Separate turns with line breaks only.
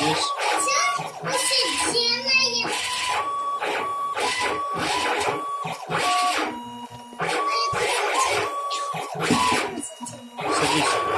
Yes. Wait.